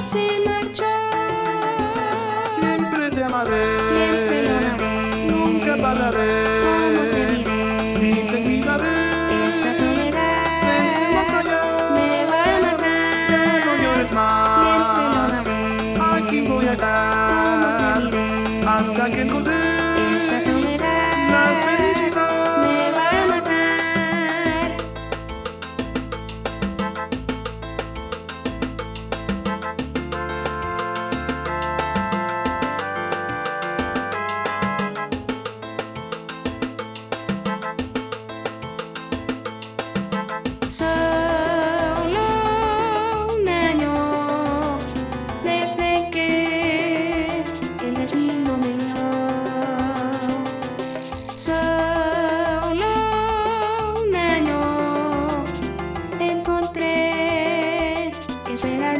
se marchó. Siempre te amaré. Siempre amaré. Nunca pararé.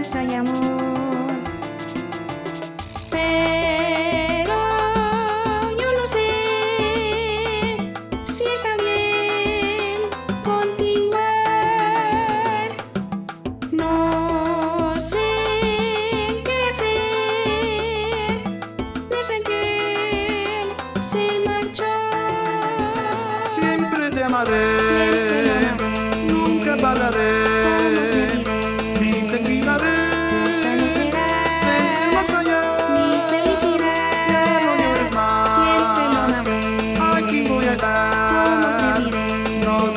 esperanza y amor. Pero yo no sé si está bien continuar. No sé qué hacer desde que él se marchó. Siempre te amaré, Siempre te amaré. nunca pararé.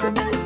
out.